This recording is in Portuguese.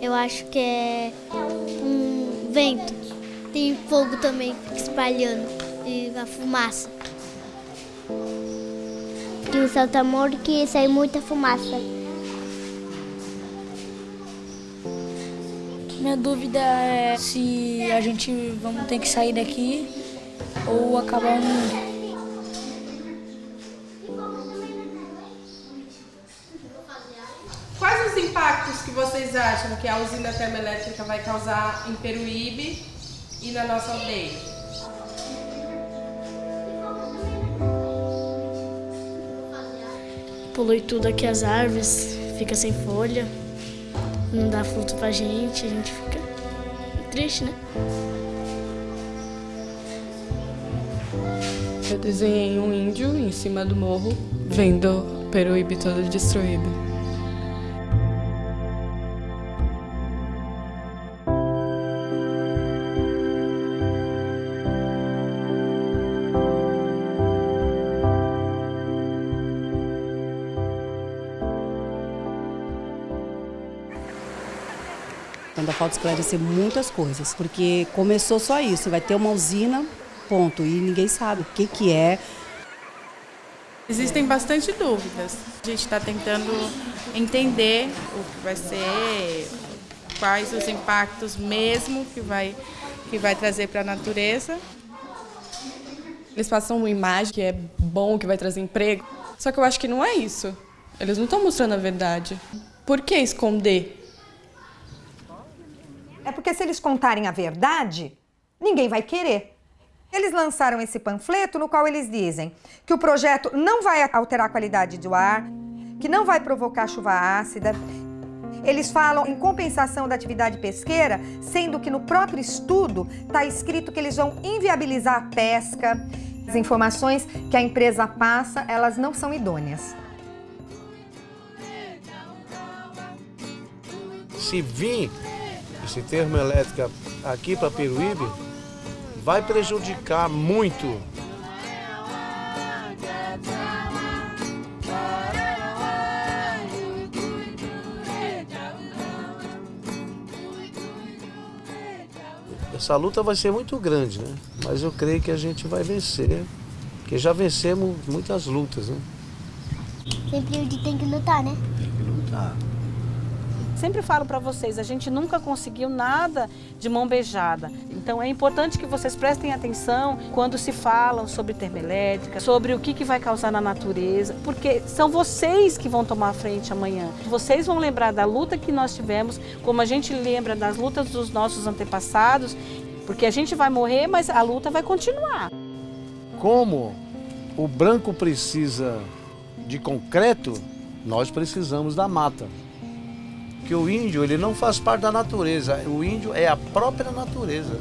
Eu acho que é um vento. Tem fogo também espalhando e a fumaça. Tem um Santo Amor que sai muita fumaça. Minha dúvida é se a gente vamos ter que sair daqui ou acabar o mundo. Impactos que vocês acham que a usina termoelétrica vai causar em Peruíbe e na nossa aldeia? Polui tudo aqui as árvores, fica sem folha, não dá fruto pra gente, a gente fica triste, né? Eu desenhei um índio em cima do morro, vendo Peruíbe todo destruído. Ainda falta esclarecer muitas coisas, porque começou só isso, vai ter uma usina, ponto, e ninguém sabe o que, que é. Existem bastante dúvidas. A gente está tentando entender o que vai ser, quais os impactos mesmo que vai, que vai trazer para a natureza. Eles passam uma imagem que é bom, que vai trazer emprego, só que eu acho que não é isso. Eles não estão mostrando a verdade. Por que esconder? É porque se eles contarem a verdade, ninguém vai querer. Eles lançaram esse panfleto no qual eles dizem que o projeto não vai alterar a qualidade do ar, que não vai provocar chuva ácida. Eles falam em compensação da atividade pesqueira, sendo que no próprio estudo está escrito que eles vão inviabilizar a pesca. As informações que a empresa passa, elas não são idôneas. Se vir esse termoelétrica aqui para Peruíbe, vai prejudicar muito. Essa luta vai ser muito grande, né? Mas eu creio que a gente vai vencer, porque já vencemos muitas lutas, né? Sempre tem que lutar, né? Tem que lutar. Sempre falo para vocês, a gente nunca conseguiu nada de mão beijada. Então é importante que vocês prestem atenção quando se falam sobre termoelétrica, sobre o que, que vai causar na natureza, porque são vocês que vão tomar a frente amanhã. Vocês vão lembrar da luta que nós tivemos, como a gente lembra das lutas dos nossos antepassados, porque a gente vai morrer, mas a luta vai continuar. Como o branco precisa de concreto, nós precisamos da mata. Porque o índio ele não faz parte da natureza, o índio é a própria natureza.